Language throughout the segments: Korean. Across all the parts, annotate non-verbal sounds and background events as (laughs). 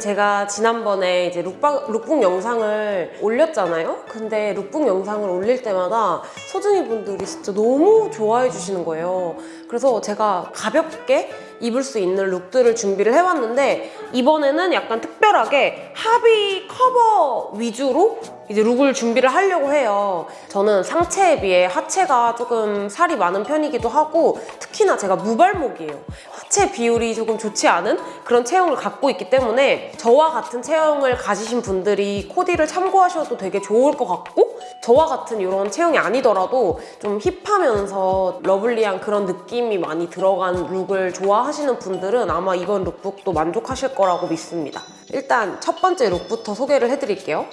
제가 지난번에 이제 look방, lookbook 영상을 올렸잖아요? 근데 룩북 영상을 올릴 때마다 소중이 분들이 진짜 너무 좋아해 주시는 거예요. 그래서 제가 가볍게 입을 수 있는 look들을 준비를 해왔는데 이번에는 약간 특별하게 하비 커버 위주로 이제 look을 준비를 하려고 해요. 저는 상체에 비해 하체가 조금 살이 많은 편이기도 하고 특히나 제가 무발목이에요. 하체 비율이 조금 좋지 않은 그런 체형을 갖고 있기 때문에 저와 같은 체형을 가지신 분들이 코디를 참고하셔도 되게 좋을 것 같고 저와 같은 이런 체형이 아니더라도 좀 hip하면서 lovely한 그런 느낌이 많이 들어간 look을 좋아하시는 분들은 아마 이번 lookbook도 만족하실 거라고 믿습니다. 일단 첫 번째 look부터 소개를 해드릴게요.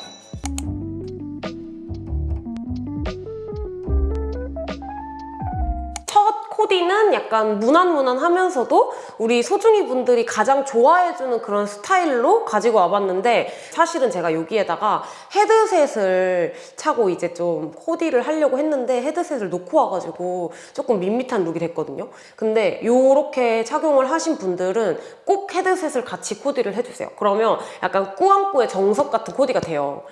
코디는 약간 무난무난하면서도 우리 소중이 분들이 가장 좋아해주는 그런 스타일로 가지고 와봤는데 사실은 제가 여기에다가 헤드셋을 차고 이제 좀 코디를 하려고 했는데 헤드셋을 놓고 와가지고 조금 밋밋한 look이 됐거든요. 근데 이렇게 착용을 하신 분들은 꼭 헤드셋을 같이 코디를 해주세요. 그러면 약간 꾸안꾸의 정석 같은 코디가 돼요.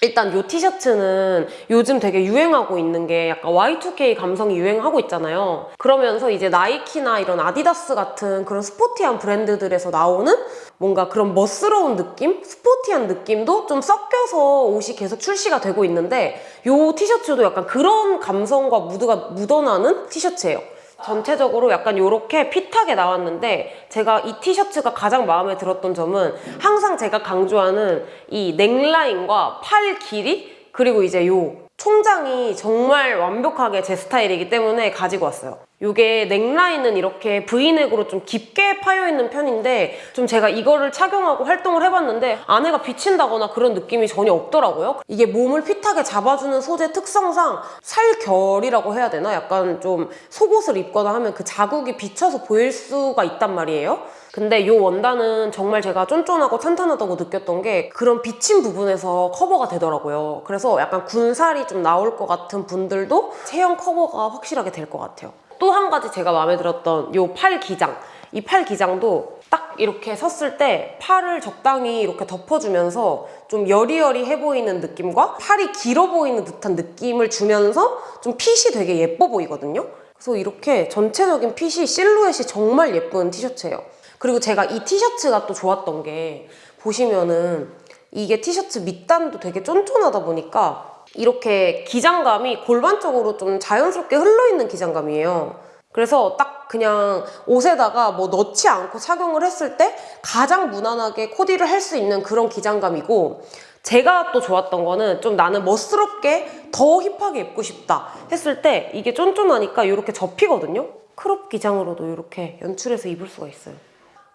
일단 이 티셔츠는 요즘 되게 유행하고 있는 게 약간 Y2K 감성이 유행하고 있잖아요. 그러면서 이제 나이키나 이런 아디다스 같은 그런 스포티한 브랜드들에서 나오는 뭔가 그런 멋스러운 느낌? 스포티한 느낌도 좀 섞여서 옷이 계속 출시가 되고 있는데 이 티셔츠도 약간 그런 감성과 무드가 묻어나는 티셔츠예요. 전체적으로 약간 이렇게 핏하게 나왔는데 제가 이 티셔츠가 가장 마음에 들었던 점은 항상 제가 강조하는 이 넥라인과 팔 길이 그리고 이제 요 총장이 정말 완벽하게 제 스타일이기 때문에 가지고 왔어요. 이게 넥라인은 이렇게 브이넥으로 좀 깊게 파여있는 편인데 좀 제가 이거를 착용하고 활동을 해봤는데 안에가 비친다거나 그런 느낌이 전혀 없더라고요. 이게 몸을 핏하게 잡아주는 소재 특성상 살결이라고 해야 되나? 약간 좀 속옷을 입거나 하면 그 자국이 비쳐서 보일 수가 있단 말이에요. 근데 이 원단은 정말 제가 쫀쫀하고 탄탄하다고 느꼈던 게 그런 비친 부분에서 커버가 되더라고요. 그래서 약간 군살이 좀 나올 것 같은 분들도 체형 커버가 확실하게 될 것 같아요. 또 한 가지 제가 마음에 들었던 이 팔 기장. 이 팔 기장도 딱 이렇게 섰을 때 팔을 적당히 이렇게 덮어주면서 좀 여리여리해 보이는 느낌과 팔이 길어 보이는 듯한 느낌을 주면서 좀 핏이 되게 예뻐 보이거든요. 그래서 이렇게 전체적인 핏이 실루엣이 정말 예쁜 티셔츠예요. 그리고 제가 이 티셔츠가 또 좋았던 게 보시면은 이게 티셔츠 밑단도 되게 쫀쫀하다 보니까 이렇게 기장감이 골반 쪽으로 좀 자연스럽게 흘러있는 기장감이에요. 그래서 딱 그냥 옷에다가 뭐 넣지 않고 착용을 했을 때 가장 무난하게 코디를 할 수 있는 그런 기장감이고 제가 또 좋았던 거는 좀 나는 멋스럽게 더 힙하게 입고 싶다 했을 때 이게 쫀쫀하니까 이렇게 접히거든요? crop 기장으로도 이렇게 연출해서 입을 수가 있어요.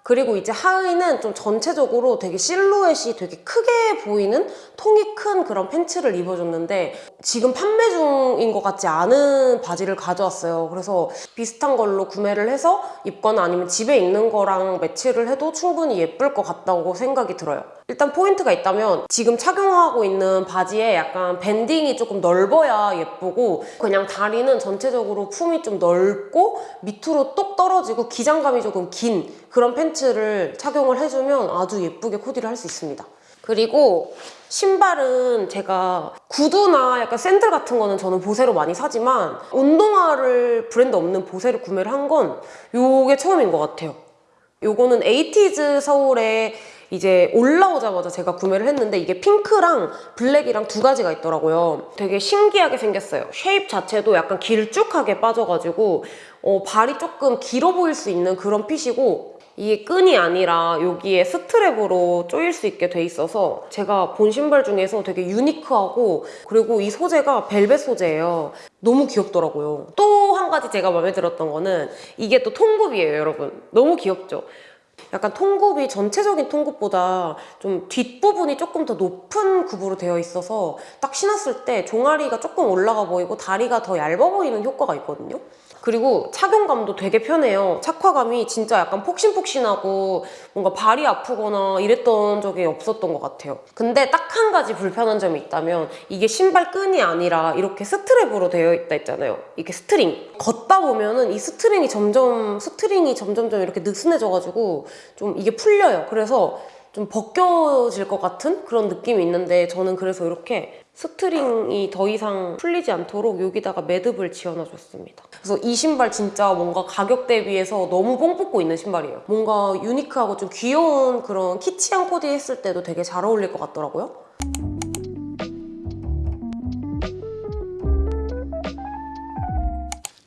그리고 이제 하의는 좀 전체적으로 되게 실루엣이 되게 크게 보이는 통이 큰 그런 팬츠를 입어줬는데 지금 판매 중인 것 같지 않은 바지를 가져왔어요. 그래서 비슷한 걸로 구매를 해서 입거나 아니면 집에 있는 거랑 매치를 해도 충분히 예쁠 것 같다고 생각이 들어요. 일단 포인트가 있다면 지금 착용하고 있는 바지에 약간 banding이 조금 넓어야 예쁘고 그냥 다리는 전체적으로 품이 좀 넓고 밑으로 똑 떨어지고 기장감이 조금 긴 그런 팬츠를 착용을 해주면 아주 예쁘게 코디를 할 수 있습니다. 그리고 신발은 제가 구두나 약간 샌들 같은 거는 저는 보세로 많이 사지만 운동화를 브랜드 없는 보세를 구매를 한건 이게 처음인 것 같아요. 요거는 에이티즈 서울에 이제 올라오자마자 제가 구매를 했는데 이게 핑크랑 블랙이랑 두 가지가 있더라고요. 되게 신기하게 생겼어요. shape 자체도 약간 길쭉하게 빠져가지고 어, 발이 조금 길어 보일 수 있는 그런 fit이고 이게 끈이 아니라 여기에 strap으로 조일 수 있게 돼 있어서 제가 본 신발 중에서 되게 unique하고 그리고 이 소재가 벨벳 소재예요. 너무 귀엽더라고요. 또 한 가지 제가 마음에 들었던 거는 이게 또 통굽이에요, 여러분. 너무 귀엽죠? 약간 통굽이 전체적인 통굽보다 좀 뒷부분이 조금 더 높은 굽으로 되어 있어서 딱 신었을 때 종아리가 조금 올라가 보이고 다리가 더 얇아 보이는 효과가 있거든요. 그리고 착용감도 되게 편해요. 착화감이 진짜 약간 폭신폭신하고 뭔가 발이 아프거나 이랬던 적이 없었던 것 같아요. 근데 딱 한 가지 불편한 점이 있다면 이게 신발 끈이 아니라 이렇게 strap으로 되어 있다 했잖아요. 이게 string. 걷다 보면은 이 string이 점점 string이 점점점 이렇게 느슨해져가지고 좀 이게 풀려요. 그래서 좀 벗겨질 것 같은 그런 느낌이 있는데 저는 그래서 이렇게 string이 더 이상 풀리지 않도록 여기다가 매듭을 지어놔줬습니다. 그래서 이 신발 진짜 뭔가 가격 대비해서 너무 뽕 뽑고 있는 신발이에요. 뭔가 unique하고 좀 귀여운 그런 키치한 코디 했을 때도 되게 잘 어울릴 것 같더라고요.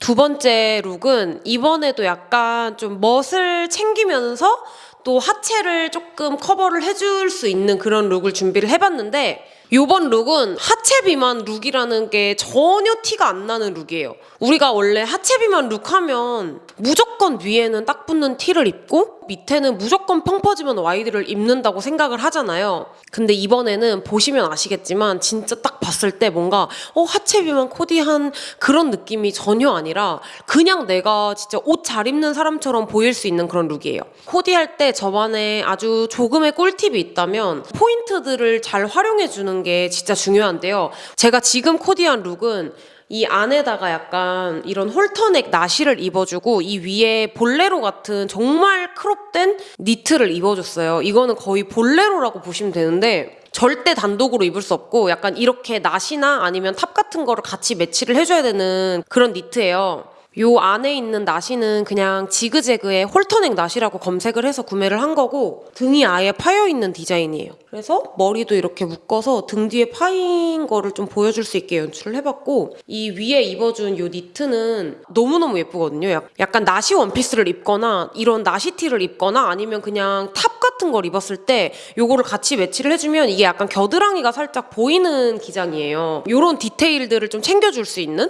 두 번째 look은 이번에도 약간 좀 멋을 챙기면서 또 하체를 조금 커버를 해줄 수 있는 그런 look을 준비를 해봤는데 요번 look은 하체 비만 look이라는 게 전혀 티가 안 나는 look이에요. 우리가 원래 하체 비만 look 하면 무조건 위에는 딱 붙는 티를 입고 밑에는 무조건 펑퍼짐한 wide를 입는다고 생각을 하잖아요. 근데 이번에는 보시면 아시겠지만 진짜 딱 봤을 때 뭔가 어 하체 비만 코디한 그런 느낌이 전혀 아니라 그냥 내가 진짜 옷 잘 입는 사람처럼 보일 수 있는 그런 look이에요. 코디할 때 저만의 아주 조금의 꿀팁이 있다면 포인트들을 잘 활용해 주는 게 진짜 중요한데요. 제가 지금 코디한 look은 이 안에다가 약간 이런 홀터넥 나시를 입어주고 이 위에 볼레로 같은 정말 crop된 니트를 입어줬어요. 이거는 거의 볼레로라고 보시면 되는데 절대 단독으로 입을 수 없고 약간 이렇게 나시나 아니면 top 같은 거를 같이 매치를 해줘야 되는 그런 니트예요. 요 안에 있는 나시는 그냥 지그재그의 홀터넥 나시라고 검색을 해서 구매를 한 거고 등이 아예 파여 있는 디자인이에요. 그래서 머리도 이렇게 묶어서 등 뒤에 파인 거를 좀 보여줄 수 있게 연출을 해봤고 이 위에 입어준 요 니트는 너무너무 예쁘거든요. 약- 약간 나시 원피스를 입거나 이런 나시티를 입거나 아니면 그냥 top 같은 걸 입었을 때 요거를 같이 매치를 해주면 이게 약간 겨드랑이가 살짝 보이는 기장이에요. 요런 디테일들을 좀 챙겨줄 수 있는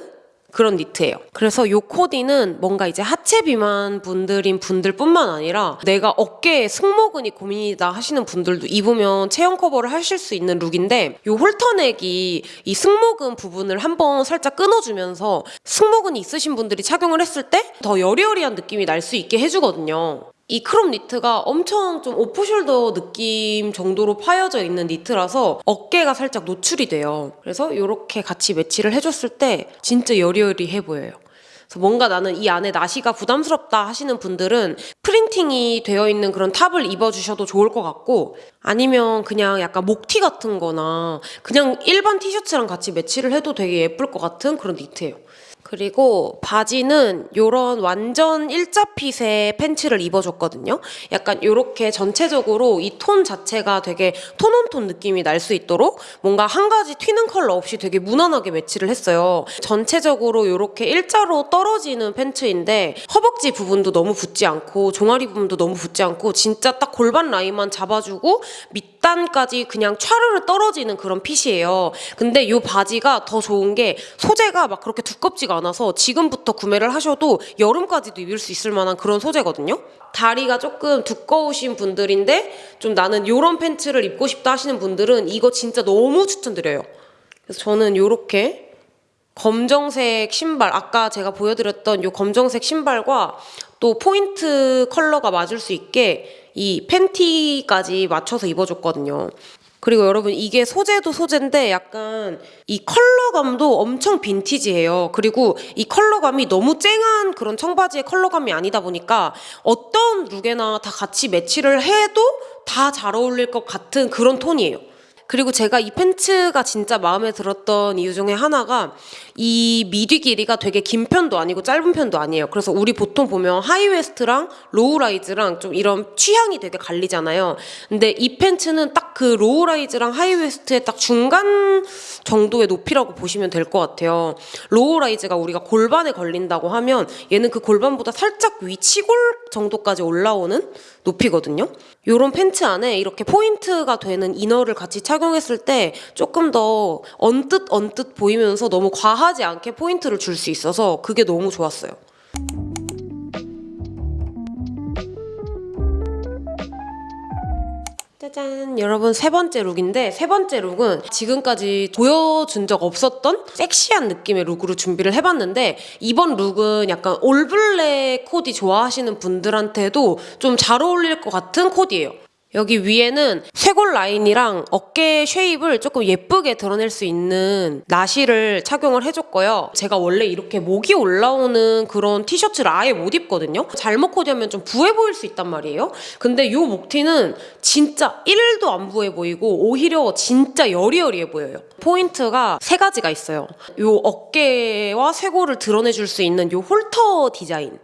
그런 니트예요. 그래서 요 코디는 뭔가 이제 하체 비만 분들인 분들뿐만 아니라 내가 어깨에 승모근이 고민이다 하시는 분들도 입으면 체형 커버를 하실 수 있는 look인데 요 홀터넥이 이 승모근 부분을 한번 살짝 끊어주면서 승모근이 있으신 분들이 착용을 했을 때 더 여리여리한 느낌이 날 수 있게 해주거든요. 이 crop 니트가 엄청 좀 off-shoulder 느낌 정도로 파여져 있는 니트라서 어깨가 살짝 노출이 돼요. 그래서 이렇게 같이 매치를 해줬을 때 진짜 여리여리해 보여요. 그래서 뭔가 나는 이 안에 나시가 부담스럽다 하시는 분들은 printing이 되어 있는 그런 top을 입어주셔도 좋을 것 같고 아니면 그냥 약간 목티 같은 거나 그냥 일반 티셔츠랑 같이 매치를 해도 되게 예쁠 것 같은 그런 니트예요. 그리고 바지는 요런 완전 일자핏의 팬츠를 입어줬거든요. 약간 요렇게 전체적으로 이 톤 자체가 되게 톤온톤 느낌이 날 수 있도록 뭔가 한 가지 튀는 컬러 없이 되게 무난하게 매치를 했어요. 전체적으로 요렇게 일자로 떨어지는 팬츠인데 허벅지 부분도 너무 붙지 않고 종아리 부분도 너무 붙지 않고 진짜 딱 골반 라인만 잡아주고 밑단까지 그냥 촤르르 떨어지는 그런 핏이에요. 근데 요 바지가 더 좋은 게 소재가 막 그렇게 두껍지가 않아서 지금부터 구매를 하셔도 여름까지도 입을 수 있을 만한 그런 소재거든요. 다리가 조금 두꺼우신 분들인데 좀 나는 요런 팬츠를 입고 싶다 하시는 분들은 이거 진짜 너무 추천드려요. 그래서 저는 요렇게 검정색 신발 아까 제가 보여드렸던 요 검정색 신발과 또 포인트 컬러가 맞을 수 있게 이 팬티까지 맞춰서 입어줬거든요. 그리고 여러분 이게 소재도 소재인데 약간 이 컬러감도 엄청 빈티지해요. 그리고 이 컬러감이 너무 쨍한 그런 청바지의 컬러감이 아니다 보니까 어떤 look에나 다 같이 매치를 해도 다 잘 어울릴 것 같은 그런 톤이에요. 그리고 제가 이 팬츠가 진짜 마음에 들었던 이유 중에 하나가 이 밑위 길이가 되게 긴 편도 아니고 짧은 편도 아니에요. 그래서 우리 보통 보면 high-waist랑 low-rise랑 좀 이런 취향이 되게 갈리잖아요. 근데 이 팬츠는 딱 그 low-rise랑 high-waist의 딱 중간 정도의 높이라고 보시면 될 것 같아요. low-rise가 우리가 골반에 걸린다고 하면 얘는 그 골반보다 살짝 위 치골 정도까지 올라오는 높이거든요. 요런 팬츠 안에 이렇게 포인트가 되는 inner를 같이 착용했을 때 조금 더 언뜻 언뜻 보이면서 너무 과하지 않게 포인트를 줄 수 있어서 그게 너무 좋았어요. 짜잔 여러분 세 번째 look인데 세 번째 look은 지금까지 보여준 적 없었던 섹시한 느낌의 look으로 준비를 해봤는데 이번 look은 약간 all black 코디 좋아하시는 분들한테도 좀 잘 어울릴 것 같은 코디예요 여기 위에는 쇄골 라인이랑 어깨 shape을 조금 예쁘게 드러낼 수 있는 나시를 착용을 해줬고요. 제가 원래 이렇게 목이 올라오는 그런 티셔츠를 아예 못 입거든요. 잘못 코디하면 좀 부해 보일 수 있단 말이에요. 근데 이 목티는 진짜 1도 안 부해 보이고 오히려 진짜 여리여리해 보여요. 포인트가 세 가지가 있어요. 이 어깨와 쇄골을 드러내줄 수 있는 이 halter 디자인.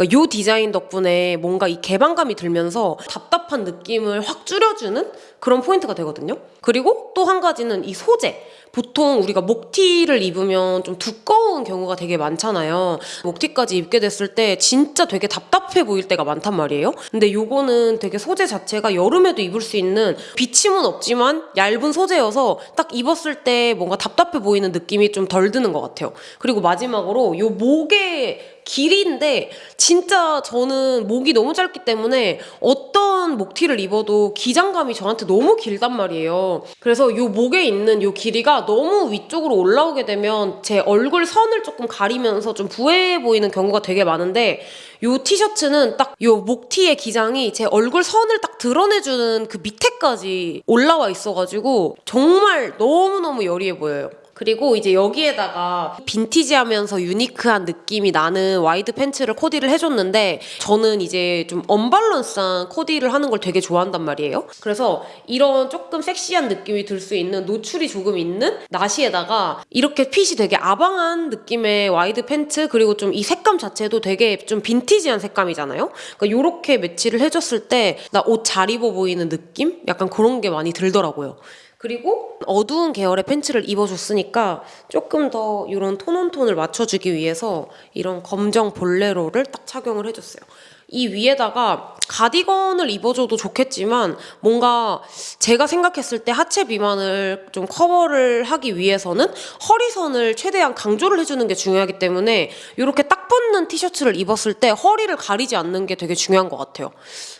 그러니까 요 디자인 덕분에 뭔가 이 개방감이 들면서 답답한 느낌을 확 줄여주는 그런 포인트가 되거든요. 그리고 또 한 가지는 이 소재. 보통 우리가 목티를 입으면 좀 두꺼운 경우가 되게 많잖아요. 목티까지 입게 됐을 때 진짜 되게 답답해 보일 때가 많단 말이에요. 근데 요거는 되게 소재 자체가 여름에도 입을 수 있는 비침은 없지만 얇은 소재여서 딱 입었을 때 뭔가 답답해 보이는 느낌이 좀 덜 드는 것 같아요. 그리고 마지막으로 요 목에 길이인데 진짜 저는 목이 너무 짧기 때문에 어떤 목티를 입어도 기장감이 저한테 너무 길단 말이에요. 그래서 요 목에 있는 요 길이가 너무 위쪽으로 올라오게 되면 제 얼굴 선을 조금 가리면서 좀 부해 보이는 경우가 되게 많은데 요 티셔츠는 딱요 목티의 기장이 제 얼굴 선을 딱 드러내주는 그 밑에까지 올라와 있어가지고 정말 너무너무 여리해 보여요. 그리고 이제 여기에다가 빈티지하면서 unique한 느낌이 나는 wide 팬츠를 코디를 해줬는데 저는 이제 좀 언밸런스한 코디를 하는 걸 되게 좋아한단 말이에요. 그래서 이런 조금 섹시한 느낌이 들 수 있는 노출이 조금 있는 나시에다가 이렇게 핏이 되게 아방한 느낌의 wide 팬츠 그리고 좀 이 색감 자체도 되게 좀 빈티지한 색감이잖아요. 그러니까 이렇게 매치를 해줬을 때 나 옷 잘 입어 보이는 느낌? 약간 그런 게 많이 들더라고요. 그리고 어두운 계열의 팬츠를 입어줬으니까 조금 더 이런 톤온톤을 맞춰주기 위해서 이런 검정 볼레로를 딱 착용을 해줬어요. 이 위에다가 가디건을 입어줘도 좋겠지만 뭔가 제가 생각했을 때 하체 비만을 좀 커버를 하기 위해서는 허리선을 최대한 강조를 해주는 게 중요하기 때문에 이렇게 딱 붙는 티셔츠를 입었을 때 허리를 가리지 않는 게 되게 중요한 것 같아요.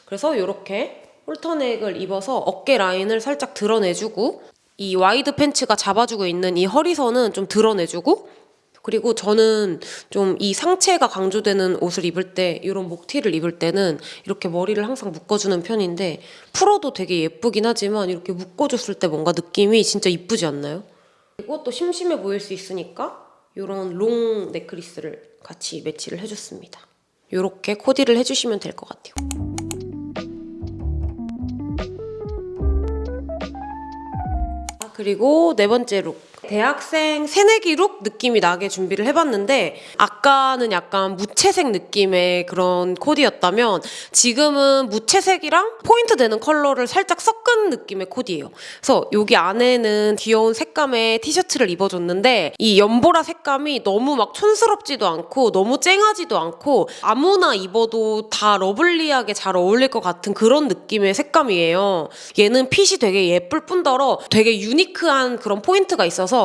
그래서 이렇게 halter neck을 입어서 어깨 라인을 살짝 드러내주고 이 wide 팬츠가 잡아주고 있는 이 허리선은 좀 드러내주고 그리고 저는 좀 이 상체가 강조되는 옷을 입을 때 이런 목티를 입을 때는 이렇게 머리를 항상 묶어주는 편인데 풀어도 되게 예쁘긴 하지만 이렇게 묶어줬을 때 뭔가 느낌이 진짜 이쁘지 않나요? 그리고 또 심심해 보일 수 있으니까 이런 long necklace를 같이 매치를 해줬습니다. 이렇게 코디를 해주시면 될 것 같아요. 그리고 네 번째 look. 대학생 새내기 look 느낌이 나게 준비를 해봤는데 아까는 약간 무채색 느낌의 그런 코디였다면 지금은 무채색이랑 포인트 되는 컬러를 살짝 섞은 느낌의 코디예요. 그래서 여기 안에는 귀여운 색감의 티셔츠를 입어줬는데 이 연보라 색감이 너무 막 촌스럽지도 않고 너무 쨍하지도 않고 아무나 입어도 다 lovely하게 잘 어울릴 것 같은 그런 느낌의 색감이에요. 얘는 핏이 되게 예쁠 뿐더러 되게 unique한 그런 포인트가 있어서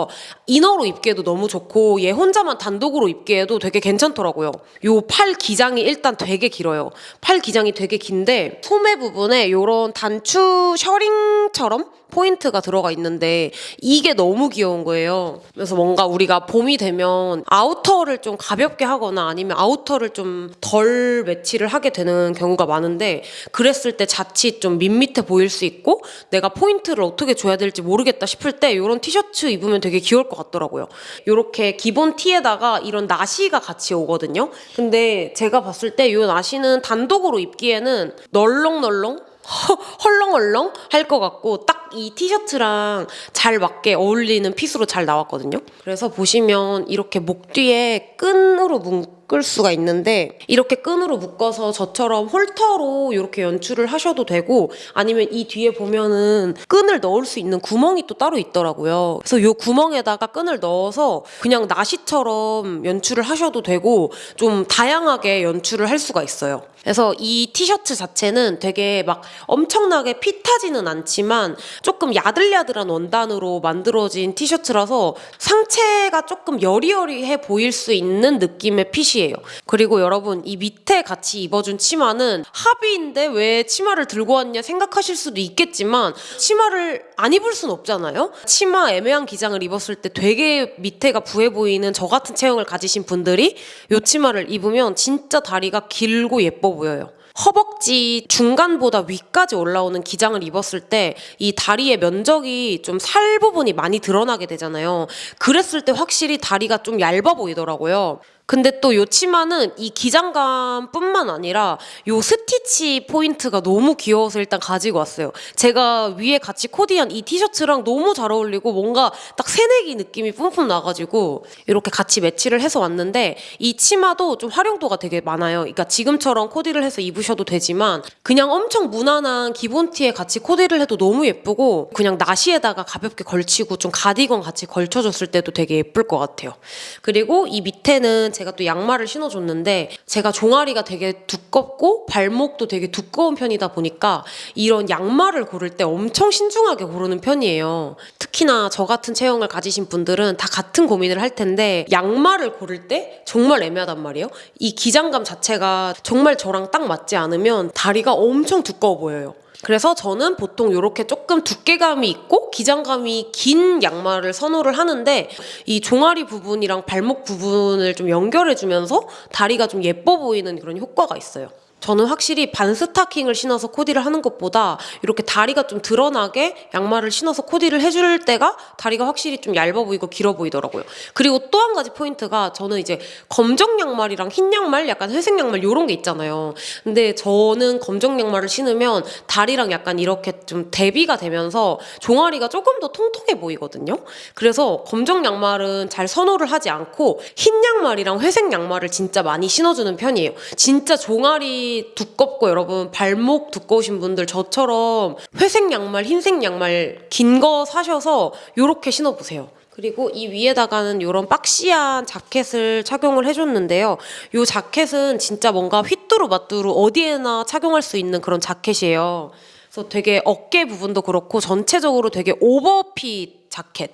inner로 입기에도 너무 좋고 얘 혼자만 단독으로 입기에도 되게 괜찮더라고요. 요 팔 기장이 일단 되게 길어요. 팔 기장이 되게 긴데 소매 부분에 요런 단추 셔링처럼 포인트가 들어가 있는데 이게 너무 귀여운 거예요. 그래서 뭔가 우리가 봄이 되면 outer를 좀 가볍게 하거나 아니면 outer를 좀 덜 매치를 하게 되는 경우가 많은데 그랬을 때 자칫 좀 밋밋해 보일 수 있고 내가 포인트를 어떻게 줘야 될지 모르겠다 싶을 때 이런 티셔츠 입으면 되게 귀여울 것 같더라고요. 이렇게 기본 티에다가 이런 나시가 같이 오거든요. 근데 제가 봤을 때 이 나시는 단독으로 입기에는 널렁널렁 허- (laughs) 헐렁헐렁 할 것 같고 딱 이 티셔츠랑 잘 맞게 어울리는 핏으로 잘 나왔거든요. 그래서 보시면 이렇게 목 뒤에 끈으로 묶을 수가 있는데 이렇게 끈으로 묶어서 저처럼 홀터로 이렇게 연출을 하셔도 되고 아니면 이 뒤에 보면은 끈을 넣을 수 있는 구멍이 또 따로 있더라고요. 그래서 이 구멍에다가 끈을 넣어서 그냥 나시처럼 연출을 하셔도 되고 좀 다양하게 연출을 할 수가 있어요. 그래서 이 티셔츠 자체는 되게 막 엄청나게 핏하지는 않지만 조금 야들야들한 원단으로 만들어진 티셔츠라서 상체가 조금 여리여리해 보일 수 있는 느낌의 핏이에요. 그리고 여러분 이 밑에 같이 입어준 치마는 합의인데 왜 치마를 들고 왔냐 생각하실 수도 있겠지만 치마를 안 입을 순 없잖아요. 치마 애매한 기장을 입었을 때 되게 밑에가 부해 보이는 저 같은 체형을 가지신 분들이 이 치마를 입으면 진짜 다리가 길고 예뻐 보여요. 허벅지 중간보다 위까지 올라오는 기장을 입었을 때 이 다리의 면적이 좀 살 부분이 많이 드러나게 되잖아요. 그랬을 때 확실히 다리가 좀 얇아 보이더라고요. 근데 또 요 치마는 이 기장감뿐만 아니라 요 스티치 포인트가 너무 귀여워서 일단 가지고 왔어요. 제가 위에 같이 코디한 이 티셔츠랑 너무 잘 어울리고 뭔가 딱 새내기 느낌이 뿜뿜 나가지고 이렇게 같이 매치를 해서 왔는데 이 치마도 좀 활용도가 되게 많아요. 그러니까 지금처럼 코디를 해서 입으셔도 되지만 그냥 엄청 무난한 기본 티에 같이 코디를 해도 너무 예쁘고 그냥 나시에다가 가볍게 걸치고 좀 가디건 같이 걸쳐줬을 때도 되게 예쁠 것 같아요. 그리고 이 밑에는 제가 또 양말을 신어줬는데 제가 종아리가 되게 두껍고 발목도 되게 두꺼운 편이다 보니까 이런 양말을 고를 때 엄청 신중하게 고르는 편이에요. 특히나 저 같은 체형을 가지신 분들은 다 같은 고민을 할 텐데 양말을 고를 때 정말 애매하단 말이에요. 이 기장감 자체가 정말 저랑 딱 맞지 않으면 다리가 엄청 두꺼워 보여요. 그래서 저는 보통 이렇게 조금 두께감이 있고 기장감이 긴 양말을 선호를 하는데 이 종아리 부분이랑 발목 부분을 좀 연결해주면서 다리가 좀 예뻐 보이는 그런 효과가 있어요. 저는 확실히 반 스타킹을 신어서 코디를 하는 것보다 이렇게 다리가 좀 드러나게 양말을 신어서 코디를 해줄 때가 다리가 확실히 좀 얇아 보이고 길어 보이더라고요. 그리고 또 한 가지 포인트가 저는 이제 검정 양말이랑 흰 양말, 약간 회색 양말 이런 게 있잖아요. 근데 저는 검정 양말을 신으면 다리랑 약간 이렇게 좀 대비가 되면서 종아리가 조금 더 통통해 보이거든요. 그래서 검정 양말은 잘 선호를 하지 않고 흰 양말이랑 회색 양말을 진짜 많이 신어주는 편이에요. 진짜 종아리 두껍고 여러분 발목 두꺼우신 분들 저처럼 회색 양말, 흰색 양말 긴 거 사셔서 이렇게 신어보세요. 그리고 이 위에다가는 이런 박시한 자켓을 착용을 해줬는데요. 이 자켓은 진짜 뭔가 휘뚜루 마뚜루 어디에나 착용할 수 있는 그런 자켓이에요. 그래서 되게 어깨 부분도 그렇고 전체적으로 되게 오버핏 자켓.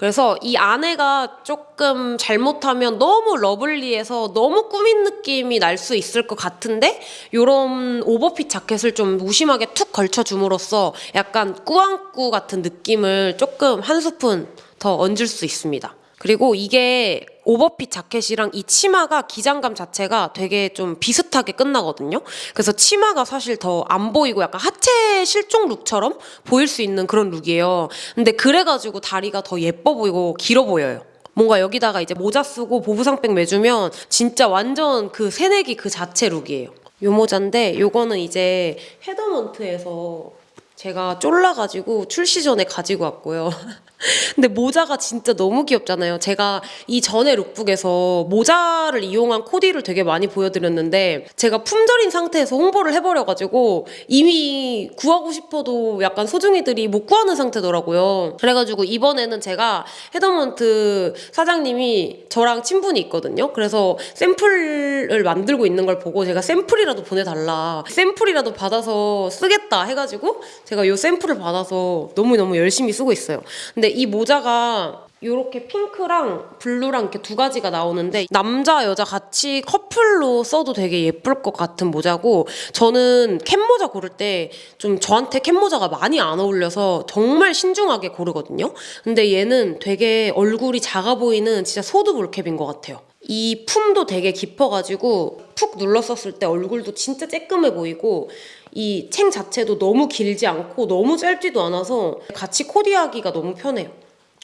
그래서 이 안에가 조금 잘못하면 너무 러블리해서 너무 꾸민 느낌이 날 수 있을 것 같은데 이런 오버핏 자켓을 좀 무심하게 툭 걸쳐줌으로써 약간 꾸안꾸 같은 느낌을 조금 한 스푼 더 얹을 수 있습니다. 그리고 이게 오버핏 자켓이랑 이 치마가 기장감 자체가 되게 좀 비슷하게 끝나거든요. 그래서 치마가 사실 더 안 보이고 약간 하체 실종 룩처럼 보일 수 있는 그런 룩이에요. 근데 그래가지고 다리가 더 예뻐 보이고 길어 보여요. 뭔가 여기다가 이제 모자 쓰고 보부상백 매주면 진짜 완전 그 새내기 그 자체 룩이에요. 요 모자인데 요거는 이제 헤더먼트에서 제가 쫄라가지고 출시 전에 가지고 왔고요. (laughs) 근데 모자가 진짜 너무 귀엽잖아요. 제가 이 전에 룩북에서 모자를 이용한 코디를 되게 많이 보여드렸는데 제가 품절인 상태에서 홍보를 해버려가지고 이미 구하고 싶어도 약간 소중이들이 못 구하는 상태더라고요. 그래가지고 이번에는 제가 헤더먼트 사장님이 저랑 친분이 있거든요. 그래서 샘플을 만들고 있는 걸 보고 제가 샘플이라도 보내달라. 샘플이라도 받아서 쓰겠다 해가지고 제가 이 샘플을 받아서 너무너무 열심히 쓰고 있어요. 근데 이 모자가 이렇게 핑크랑 블루랑 이렇게 두 가지가 나오는데 남자 여자 같이 커플로 써도 되게 예쁠 것 같은 모자고 저는 캡 모자 고를 때 좀 저한테 캡 모자가 많이 안 어울려서 정말 신중하게 고르거든요. 근데 얘는 되게 얼굴이 작아 보이는 진짜 소두 ball cap인 것 같아요. 이 품도 되게 깊어가지고 푹 눌러썼을 때 얼굴도 진짜 쬐끔해 보이고 이 챙 자체도 너무 길지 않고 너무 짧지도 않아서 같이 코디하기가 너무 편해요.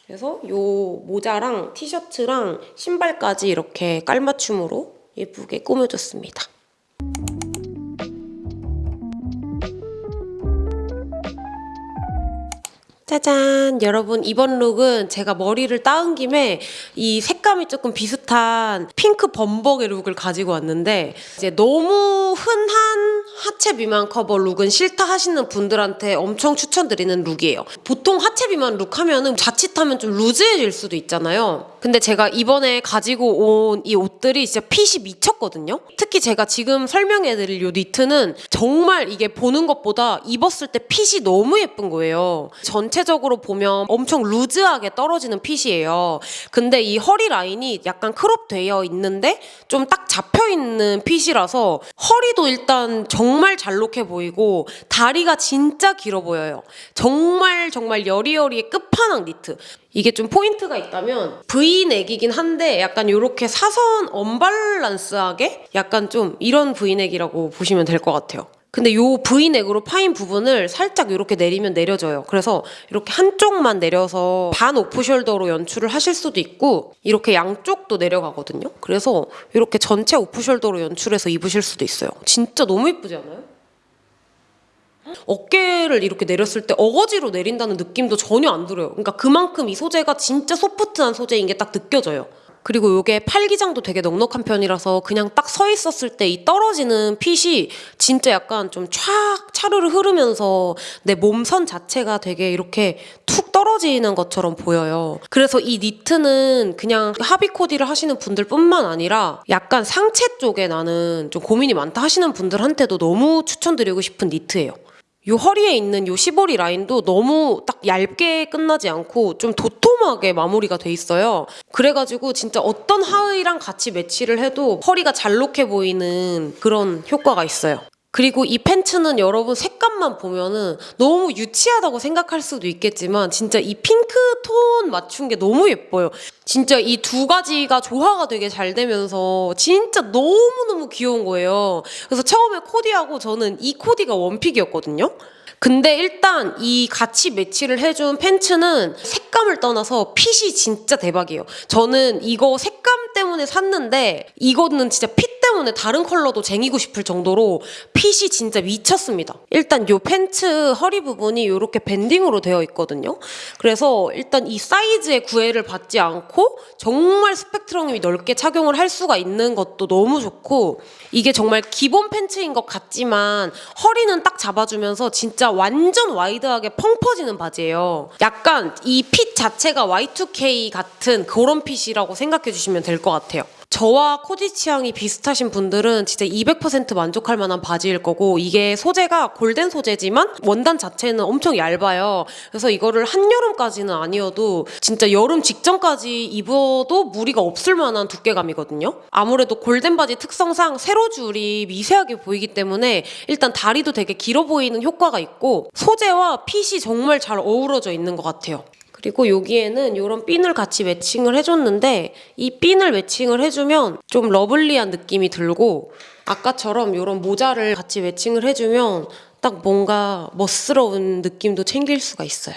그래서 요 모자랑 티셔츠랑 신발까지 이렇게 깔맞춤으로 예쁘게 꾸며줬습니다. 짜잔. 여러분 이번 룩은 제가 머리를 땋은 김에 이 색감이 조금 비슷한 핑크 범벅의 룩을 가지고 왔는데 이제 너무 흔한 하체 비만 커버 룩은 싫다 하시는 분들한테 엄청 추천드리는 룩이에요. 보통 하체 비만 룩 하면은 자칫하면 좀 루즈해질 수도 있잖아요. 근데 제가 이번에 가지고 온 이 옷들이 진짜 핏이 미쳤거든요. 특히 제가 지금 설명해드릴 요 니트는 정말 이게 보는 것보다 입었을 때 핏이 너무 예쁜 거예요. 전체 전체적으로 보면 엄청 루즈하게 떨어지는 핏이에요. 근데 이 허리 라인이 약간 크롭 되어 있는데 좀 딱 잡혀 있는 핏이라서 허리도 일단 정말 잘록해 보이고 다리가 진짜 길어 보여요. 정말 정말 여리여리의 끝판왕 니트. 이게 좀 포인트가 있다면 V넥이긴 한데 약간 이렇게 사선 언밸런스하게 약간 좀 이런 V넥이라고 보시면 될 것 같아요. 근데 요 V넥으로 파인 부분을 살짝 이렇게 내리면 내려져요. 그래서 이렇게 한쪽만 내려서 반 오프숄더로 연출을 하실 수도 있고 이렇게 양쪽도 내려가거든요. 그래서 이렇게 전체 오프숄더로 연출해서 입으실 수도 있어요. 진짜 너무 예쁘지 않아요? 어깨를 이렇게 내렸을 때 어거지로 내린다는 느낌도 전혀 안 들어요. 그러니까 그만큼 이 소재가 진짜 소프트한 소재인 게 딱 느껴져요. 그리고 이게 팔기장도 되게 넉넉한 편이라서 그냥 딱 서 있었을 때 이 떨어지는 핏이 진짜 약간 좀 촥 차르르 흐르면서 내 몸선 자체가 되게 이렇게 툭 떨어지는 것처럼 보여요. 그래서 이 니트는 그냥 하비 코디를 하시는 분들 뿐만 아니라 약간 상체 쪽에 나는 좀 고민이 많다 하시는 분들한테도 너무 추천드리고 싶은 니트예요. 요 허리에 있는 요 시보리 라인도 너무 딱 얇게 끝나지 않고 좀 도톰하게 마무리가 돼 있어요. 그래가지고 진짜 어떤 하의랑 같이 매치를 해도 허리가 잘록해 보이는 그런 효과가 있어요. 그리고 이 팬츠는 여러분 색감만 보면은 너무 유치하다고 생각할 수도 있겠지만 진짜 이 핑크 톤 맞춘 게 너무 예뻐요. 진짜 이 두 가지가 조화가 되게 잘 되면서 진짜 너무너무 귀여운 거예요. 그래서 처음에 코디하고 저는 이 코디가 원픽이었거든요. 근데 일단 이 같이 매치를 해준 팬츠는 색감을 떠나서 핏이 진짜 대박이에요. 저는 이거 색감 때문에 샀는데 이거는 진짜 핏 때문에 다른 컬러도 쟁이고 싶을 정도로 핏이 진짜 미쳤습니다. 일단 요 팬츠 허리 부분이 이렇게 밴딩으로 되어 있거든요. 그래서 일단 이 사이즈의 구애를 받지 않고 정말 스펙트럼이 넓게 착용을 할 수가 있는 것도 너무 좋고 이게 정말 기본 팬츠인 것 같지만 허리는 딱 잡아주면서 진짜 완전 와이드하게 펑 퍼지는 바지예요. 약간 이 핏 자체가 Y2K 같은 그런 핏이라고 생각해 주시면 될 것 같아요. 저와 코디 취향이 비슷하신 분들은 진짜 200% 만족할 만한 바지일 거고 이게 소재가 골덴 소재지만 원단 자체는 엄청 얇아요. 그래서 이거를 한여름까지는 아니어도 진짜 여름 직전까지 입어도 무리가 없을 만한 두께감이거든요. 아무래도 골덴 바지 특성상 세로 줄이 미세하게 보이기 때문에 일단 다리도 되게 길어 보이는 효과가 있고 소재와 핏이 정말 잘 어우러져 있는 것 같아요. 그리고 여기에는 이런 핀을 같이 매칭을 해줬는데 이 핀을 매칭을 해주면 좀 러블리한 느낌이 들고 아까처럼 이런 모자를 같이 매칭을 해주면 딱 뭔가 멋스러운 느낌도 챙길 수가 있어요.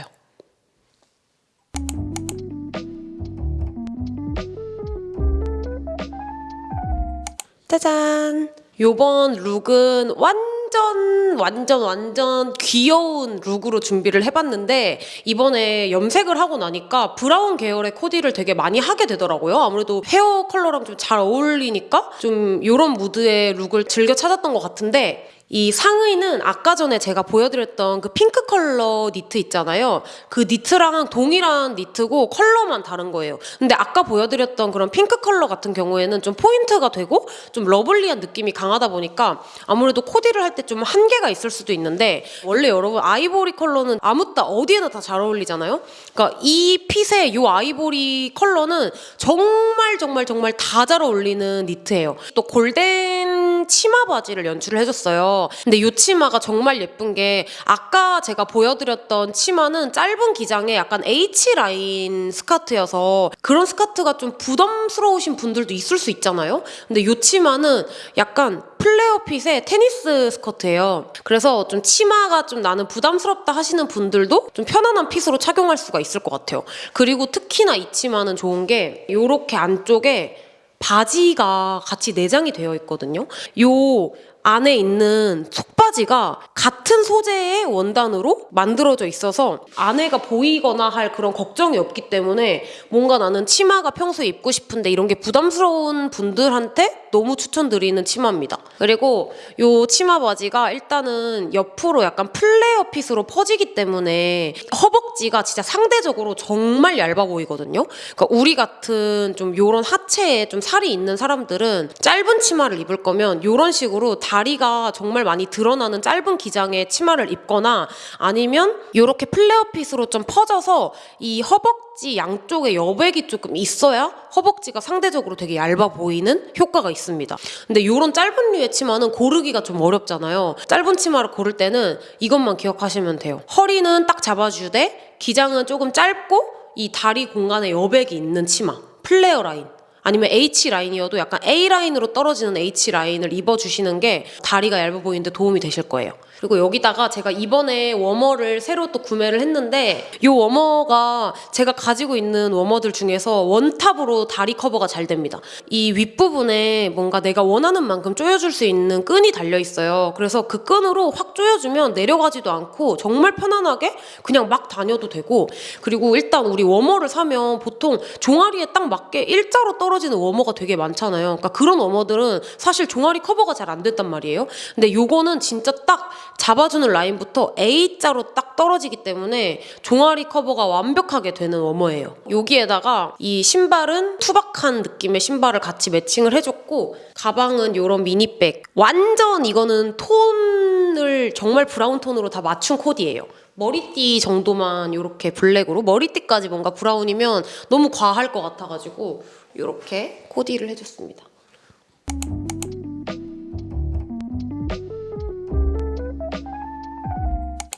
짜잔! 요번 룩은 완전 완전 완전 귀여운 룩으로 준비를 해봤는데 이번에 염색을 하고 나니까 브라운 계열의 코디를 되게 많이 하게 되더라고요. 아무래도 헤어 컬러랑 좀 잘 어울리니까 좀 이런 무드의 룩을 즐겨 찾았던 것 같은데 이 상의는 아까 전에 제가 보여드렸던 그 핑크 컬러 니트 있잖아요. 그 니트랑 동일한 니트고 컬러만 다른 거예요. 근데 아까 보여드렸던 그런 핑크 컬러 같은 경우에는 좀 포인트가 되고 좀 러블리한 느낌이 강하다 보니까 아무래도 코디를 할 때 좀 한계가 있을 수도 있는데 원래 여러분 아이보리 컬러는 아무 따 어디에나 다 잘 어울리잖아요. 그러니까 이 핏의 이 아이보리 컬러는 정말 정말 정말 다 잘 어울리는 니트예요. 또 골덴 치마 바지를 연출을 해줬어요. 근데 이 치마가 정말 예쁜 게 아까 제가 보여드렸던 치마는 짧은 기장에 약간 H 라인 스커트여서 그런 스커트가 좀 부담스러우신 분들도 있을 수 있잖아요. 근데 이 치마는 약간 플레어 핏의 테니스 스커트예요. 그래서 좀 치마가 좀 나는 부담스럽다 하시는 분들도 좀 편안한 핏으로 착용할 수가 있을 것 같아요. 그리고 특히나 이 치마는 좋은 게 이렇게 안쪽에 바지가 같이 내장이 되어 있거든요. 요 안에 있는 속바지가 같은 소재의 원단으로 만들어져 있어서 안에가 보이거나 할 그런 걱정이 없기 때문에 뭔가 나는 치마가 평소에 입고 싶은데 이런 게 부담스러운 분들한테 너무 추천드리는 치마입니다. 그리고 요 치마 바지가 일단은 옆으로 약간 플레어 핏으로 퍼지기 때문에 허벅지가 진짜 상대적으로 정말 얇아 보이거든요. 그러니까 우리 같은 좀 요런 하체에 좀 살이 있는 사람들은 짧은 치마를 입을 거면 요런 식으로 다리가 정말 많이 드러나는 짧은 기장의 치마를 입거나 아니면 요렇게 플레어 핏으로 좀 퍼져서 이 허벅지 양쪽에 여백이 조금 있어야 허벅지가 상대적으로 되게 얇아 보이는 효과가 있습니다. 근데 요런 짧은 류의 치마는 고르기가 좀 어렵잖아요. 짧은 치마를 고를 때는 이것만 기억하시면 돼요. 허리는 딱 잡아주되 기장은 조금 짧고 이 다리 공간에 여백이 있는 치마. 플레어 라인. 아니면 H 라인이어도 약간 A 라인으로 떨어지는 H 라인을 입어주시는 게 다리가 얇아 보이는데 도움이 되실 거예요. 그리고 여기다가 제가 이번에 워머를 새로 또 구매를 했는데 이 워머가 제가 가지고 있는 워머들 중에서 원탑으로 다리 커버가 잘 됩니다. 이 윗부분에 뭔가 내가 원하는 만큼 조여줄 수 있는 끈이 달려 있어요. 그래서 그 끈으로 확 조여주면 내려가지도 않고 정말 편안하게 그냥 막 다녀도 되고 그리고 일단 우리 워머를 사면 보통 종아리에 딱 맞게 일자로 떨어지는 워머가 되게 많잖아요. 그러니까 그런 워머들은 사실 종아리 커버가 잘 안 됐단 말이에요. 근데 요거는 진짜 딱 잡아주는 라인부터 A자로 딱 떨어지기 때문에 종아리 커버가 완벽하게 되는 워머예요. 여기에다가 이 신발은 투박한 느낌의 신발을 같이 매칭을 해줬고 가방은 이런 미니백. 완전 이거는 톤을 정말 브라운 톤으로 다 맞춘 코디예요. 머리띠 정도만 이렇게 블랙으로 머리띠까지 뭔가 브라운이면 너무 과할 것 같아가지고 이렇게 코디를 해줬습니다.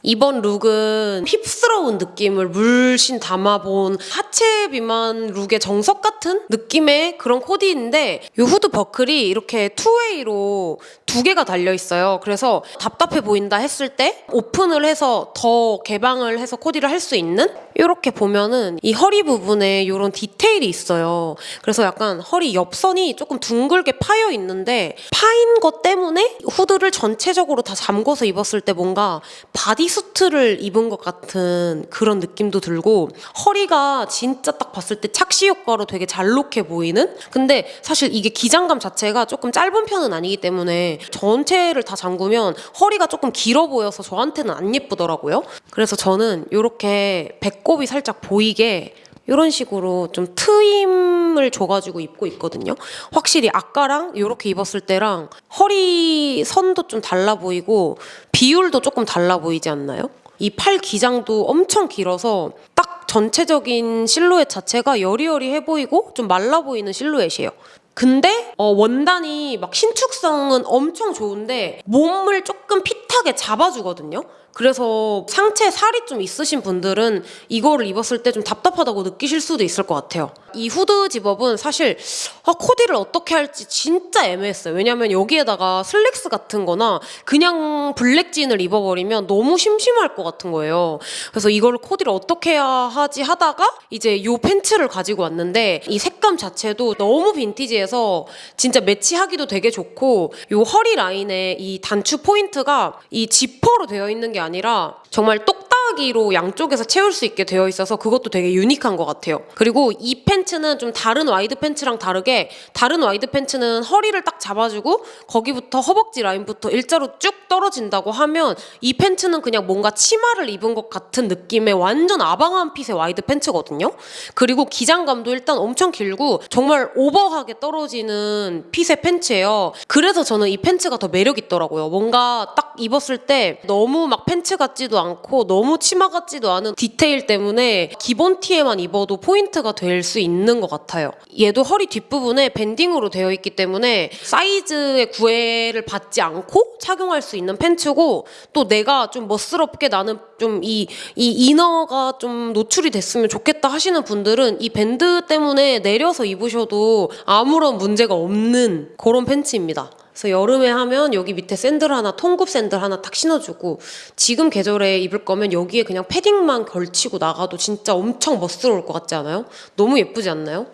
이번 룩은 힙스러운 느낌을 물씬 담아본 하체 비만 룩의 정석 같은 느낌의 그런 코디인데 이 후드 버클이 이렇게 two-way로 두 개가 달려 있어요. 그래서 답답해 보인다 했을 때 오픈을 해서 더 개방을 해서 코디를 할 수 있는 이렇게 보면은 이 허리 부분에 이런 디테일이 있어요. 그래서 약간 허리 옆선이 조금 둥글게 파여 있는데 파인 것 때문에 후드를 전체적으로 다 잠궈서 입었을 때 뭔가 바디수트를 입은 것 같은 그런 느낌도 들고 허리가 진짜 딱 봤을 때 착시 효과로 되게 잘록해 보이는 근데 사실 이게 기장감 자체가 조금 짧은 편은 아니기 때문에 전체를 다 잠그면 허리가 조금 길어 보여서 저한테는 안 예쁘더라고요. 그래서 저는 이렇게 배꼽이 살짝 보이게 이런 식으로 좀 트임을 줘가지고 입고 있거든요. 확실히 아까랑 이렇게 입었을 때랑 허리 선도 좀 달라 보이고 비율도 조금 달라 보이지 않나요? 이 팔 기장도 엄청 길어서 딱 전체적인 실루엣 자체가 여리여리해 보이고 좀 말라 보이는 실루엣이에요. 근데 어, 원단이 막 신축성은 엄청 좋은데 몸을 조금 핏하게 잡아주거든요. 그래서 상체 살이 좀 있으신 분들은 이거를 입었을 때 좀 답답하다고 느끼실 수도 있을 것 같아요. 이 후드 zip-up은 사실 아, 코디를 어떻게 할지 진짜 애매했어요. 왜냐면 여기에다가 슬랙스 같은 거나 그냥 블랙진을 입어버리면 너무 심심할 것 같은 거예요. 그래서 이걸 코디를 어떻게 해야 하지 하다가 이제 요 팬츠를 가지고 왔는데 이 색감 자체도 너무 빈티지해서 진짜 매치하기도 되게 좋고 요 허리 라인에 이 단추 포인트가 이 지퍼로 되어 있는 게 아니라 정말 똑딱이로 양쪽에서 채울 수 있게 되어 있어서 그것도 되게 unique한 것 같아요. 그리고 이 팬츠는 좀 다른 wide 팬츠랑 다르게 다른 wide 팬츠는 허리를 딱 잡아주고 거기부터 허벅지 라인부터 일자로 쭉 떨어진다고 하면 이 팬츠는 그냥 뭔가 치마를 입은 것 같은 느낌의 완전 아방한 fit의 wide 팬츠거든요. 그리고 기장감도 일단 엄청 길고 정말 오버하게 떨어지는 fit의 팬츠예요. 그래서 저는 이 팬츠가 더 매력 있더라고요. 뭔가 딱 입었을 때 너무 막 팬츠 같지도 않고 너무 치마 같지도 않은 디테일 때문에 기본 티에만 입어도 포인트가 될 수 있는 것 같아요. 얘도 허리 뒷부분에 밴딩으로 되어 있기 때문에 사이즈의 구애를 받지 않고 착용할 수 있는 팬츠고 또 내가 좀 멋스럽게 나는 좀 이 이 이너가 좀 노출이 됐으면 좋겠다 하시는 분들은 이 밴드 때문에 내려서 입으셔도 아무런 문제가 없는 그런 팬츠입니다. 그래서 여름에 하면 여기 밑에 샌들 하나, 통굽 샌들 하나 탁 신어주고 지금 계절에 입을 거면 여기에 그냥 패딩만 걸치고 나가도 진짜 엄청 멋스러울 것 같지 않아요? 너무 예쁘지 않나요?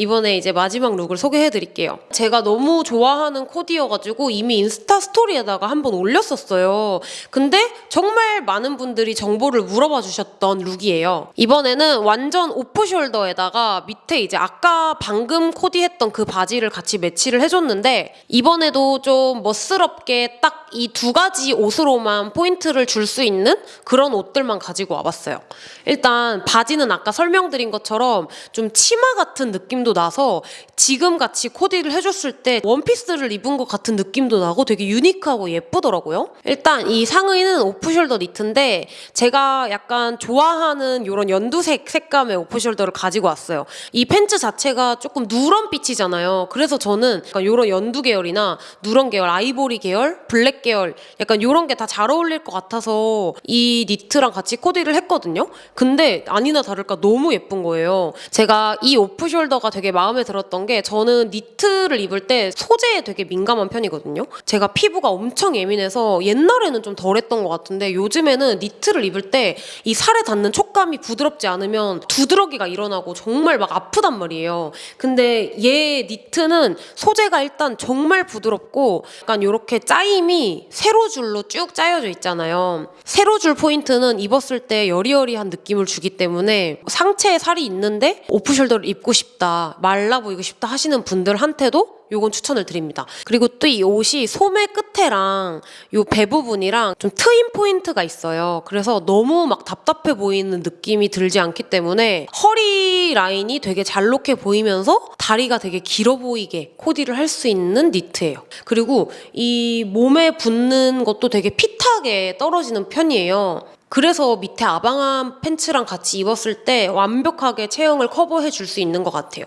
이번에 이제 마지막 look을 소개해 드릴게요. 제가 너무 좋아하는 코디여가지고 이미 인스타 스토리에다가 한번 올렸었어요. 근데 정말 많은 분들이 정보를 물어봐 주셨던 look이에요. 이번에는 완전 off-shoulder에다가 밑에 이제 아까 방금 코디했던 그 바지를 같이 매치를 해줬는데 이번에도 좀 멋스럽게 딱 이 두 가지 옷으로만 포인트를 줄 수 있는 그런 옷들만 가지고 와봤어요. 일단 바지는 아까 설명드린 것처럼 좀 치마 같은 느낌도 나서 지금 같이 코디를 해줬을 때 원피스를 입은 것 같은 느낌도 나고 되게 unique하고 예쁘더라고요. 일단 이 상의는 off-shoulder 니트인데 제가 약간 좋아하는 이런 연두색 색감의 off-shoulder를 가지고 왔어요. 이 팬츠 자체가 조금 누런 빛이잖아요. 그래서 저는 이런 연두 계열이나 누런 계열, 아이보리 계열, 블랙 계열 약간 이런 게 다 잘 어울릴 것 같아서 이 니트랑 같이 코디를 했거든요. 근데 아니나 다를까 너무 예쁜 거예요. 제가 이 오프숄더가 되게 마음에 들었던 게 저는 니트를 입을 때 소재에 되게 민감한 편이거든요. 제가 피부가 엄청 예민해서 옛날에는 좀 덜했던 것 같은데 요즘에는 니트를 입을 때 이 살에 닿는 촉감이 부드럽지 않으면 두드러기가 일어나고 정말 막 아프단 말이에요. 근데 얘 니트는 소재가 일단 정말 부드럽고 약간 이렇게 짜임이 세로줄로 쭉 짜여져 있잖아요. 세로줄 포인트는 입었을 때 여리여리한 느낌을 주기 때문에 상체에 살이 있는데 오프숄더를 입고 싶다, 말라 보이고 싶다 하시는 분들한테도 요건 추천을 드립니다. 그리고 또 이 옷이 소매 끝에랑 요 배 부분이랑 좀 트임 포인트가 있어요. 그래서 너무 막 답답해 보이는 느낌이 들지 않기 때문에 허리 라인이 되게 잘록해 보이면서 다리가 되게 길어 보이게 코디를 할 수 있는 니트예요. 그리고 이 몸에 붙는 것도 되게 fit하게 떨어지는 편이에요. 그래서 밑에 아방한 팬츠랑 같이 입었을 때 완벽하게 체형을 커버해 줄 수 있는 것 같아요.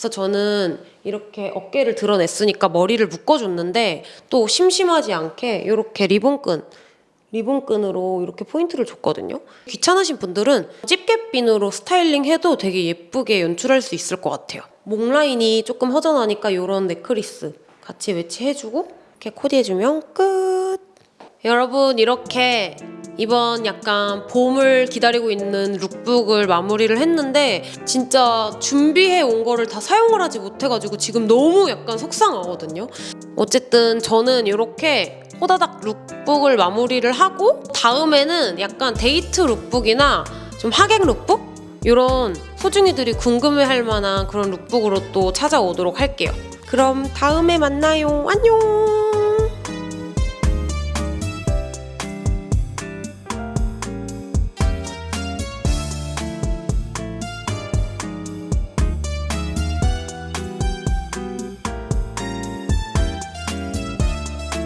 그래서 저는 이렇게 어깨를 드러냈으니까 머리를 묶어줬는데 또 심심하지 않게 이렇게 리본끈 리본끈으로 이렇게 포인트를 줬거든요. 귀찮으신 분들은 집게핀으로 스타일링 해도 되게 예쁘게 연출할 수 있을 것 같아요. 목 라인이 조금 허전하니까 이런 necklace 같이 매치해주고 이렇게 코디해주면 끝! 여러분 이렇게 이번 약간 봄을 기다리고 있는 lookbook을 마무리를 했는데 진짜 준비해 온 거를 다 사용을 하지 못해가지고 지금 너무 약간 속상하거든요. 어쨌든 저는 이렇게 호다닥 lookbook을 마무리를 하고 다음에는 약간 데이트 lookbook이나 좀 하객 룩북? 이런 소중이들이 궁금해할 만한 그런 lookbook으로 또 찾아오도록 할게요. 그럼 다음에 만나요. 안녕!